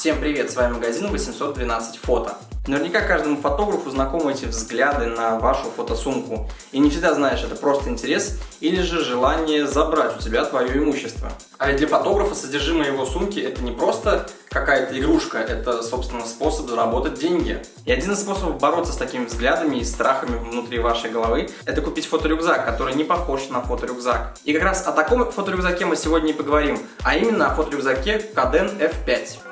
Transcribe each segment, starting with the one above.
Всем привет, с вами магазин 812 фото. Наверняка каждому фотографу знакомы эти взгляды на вашу фотосумку. И не всегда знаешь, это просто интерес или же желание забрать у тебя твое имущество. А ведь для фотографа содержимое его сумки это не просто какая-то игрушка, это, собственно, способ заработать деньги. И один из способов бороться с такими взглядами и страхами внутри вашей головы – это купить фоторюкзак, который не похож на фоторюкзак. И как раз о таком фоторюкзаке мы сегодня и поговорим, а именно о фоторюкзаке Caden F5.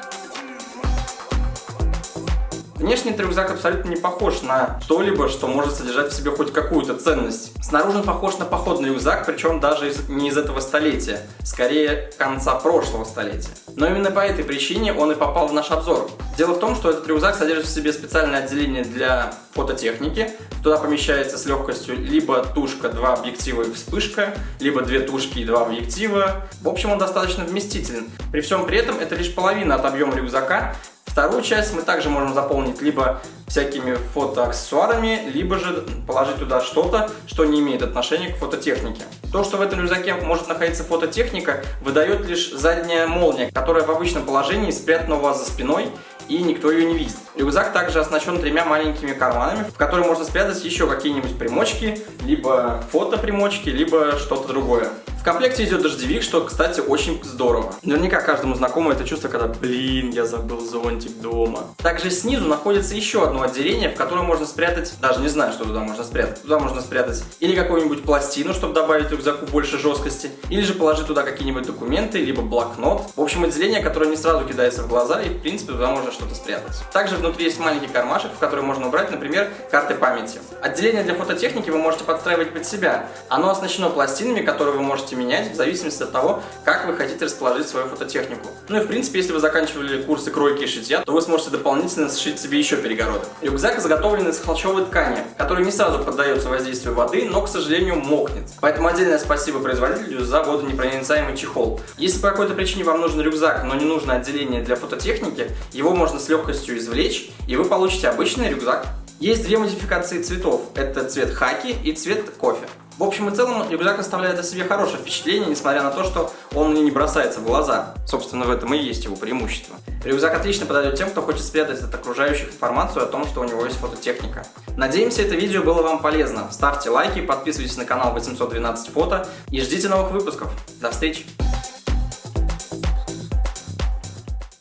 Внешний этот рюкзак абсолютно не похож на что-либо, что может содержать в себе хоть какую-то ценность. Снаружи он похож на походный рюкзак, причем даже из, не из этого столетия, скорее конца прошлого столетия. Но именно по этой причине он и попал в наш обзор. Дело в том, что этот рюкзак содержит в себе специальное отделение для фототехники. Туда помещается с легкостью либо тушка, два объектива и вспышка, либо две тушки и два объектива. В общем, он достаточно вместителен. При всем при этом это лишь половина от объема рюкзака, Вторую часть мы также можем заполнить либо всякими фотоаксессуарами, либо же положить туда что-то, что не имеет отношения к фототехнике. То, что в этом рюкзаке может находиться фототехника, выдает лишь задняя молния, которая в обычном положении спрятана у вас за спиной и никто ее не видит. Рюкзак также оснащен тремя маленькими карманами, в которые можно спрятать еще какие-нибудь примочки, либо фотопримочки, либо что-то другое. Комплекте идет дождевик, что, кстати, очень здорово. Наверняка каждому знакомо это чувство, когда, блин, я забыл зонтик дома. Также снизу находится еще одно отделение, в котором можно спрятать, даже не знаю, что туда можно спрятать. Туда можно спрятать или какую-нибудь пластину, чтобы добавить рюкзаку больше жесткости, или же положить туда какие-нибудь документы, либо блокнот. В общем, отделение, которое не сразу кидается в глаза, и, в принципе, туда можно что-то спрятать. Также внутри есть маленький кармашек, в который можно убрать, например, карты памяти. Отделение для фототехники вы можете подстраивать под себя. Оно оснащено пластинами, которые вы можете менять в зависимости от того, как вы хотите расположить свою фототехнику. Ну и в принципе, если вы заканчивали курсы кройки и шитья, то вы сможете дополнительно сшить себе еще перегородок. Рюкзак изготовлен из холщовой ткани, который не сразу поддается воздействию воды, но, к сожалению, мокнет. Поэтому отдельное спасибо производителю за водонепроницаемый чехол. Если по какой-то причине вам нужен рюкзак, но не нужно отделение для фототехники, его можно с легкостью извлечь, и вы получите обычный рюкзак. Есть две модификации цветов. Это цвет хаки и цвет кофе. В общем и целом, рюкзак оставляет о себе хорошее впечатление, несмотря на то, что он мне не бросается в глаза. Собственно, в этом и есть его преимущество. Рюкзак отлично подойдет тем, кто хочет спрятать от окружающих информацию о том, что у него есть фототехника. Надеемся, это видео было вам полезно. Ставьте лайки, подписывайтесь на канал 812 фото и ждите новых выпусков. До встречи!